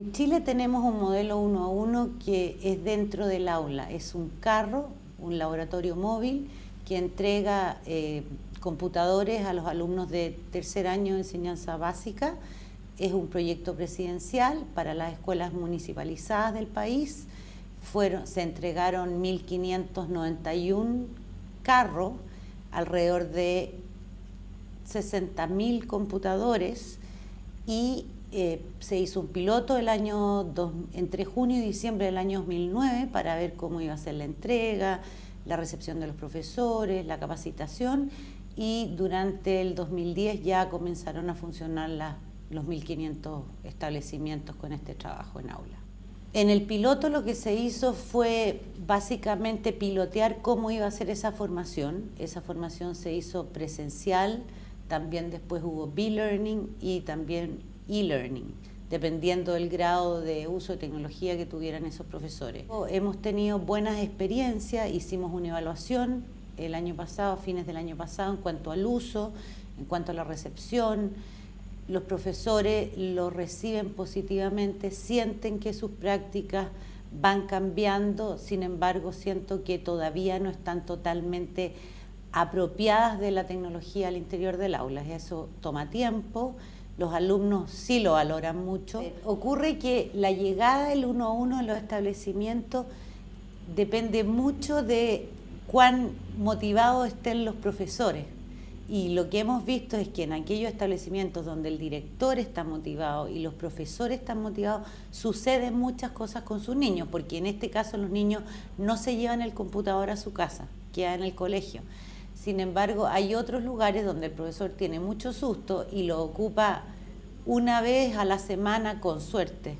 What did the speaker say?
En Chile tenemos un modelo uno a uno que es dentro del aula, es un carro, un laboratorio móvil que entrega eh, computadores a los alumnos de tercer año de enseñanza básica. Es un proyecto presidencial para las escuelas municipalizadas del país. Fueron, se entregaron 1.591 carros, alrededor de 60.000 computadores y eh, se hizo un piloto el año entre junio y diciembre del año 2009 para ver cómo iba a ser la entrega, la recepción de los profesores, la capacitación y durante el 2010 ya comenzaron a funcionar los 1.500 establecimientos con este trabajo en aula. En el piloto lo que se hizo fue básicamente pilotear cómo iba a ser esa formación. Esa formación se hizo presencial, también después hubo B-Learning y también e-learning, dependiendo del grado de uso de tecnología que tuvieran esos profesores. Hemos tenido buenas experiencias, hicimos una evaluación el año pasado, a fines del año pasado, en cuanto al uso, en cuanto a la recepción, los profesores lo reciben positivamente, sienten que sus prácticas van cambiando, sin embargo siento que todavía no están totalmente apropiadas de la tecnología al interior del aula. Eso toma tiempo, los alumnos sí lo valoran mucho. Ocurre que la llegada del uno a uno en los establecimientos depende mucho de cuán motivados estén los profesores. Y lo que hemos visto es que en aquellos establecimientos donde el director está motivado y los profesores están motivados, suceden muchas cosas con sus niños, porque en este caso los niños no se llevan el computador a su casa, queda en el colegio. Sin embargo, hay otros lugares donde el profesor tiene mucho susto y lo ocupa una vez a la semana con suerte.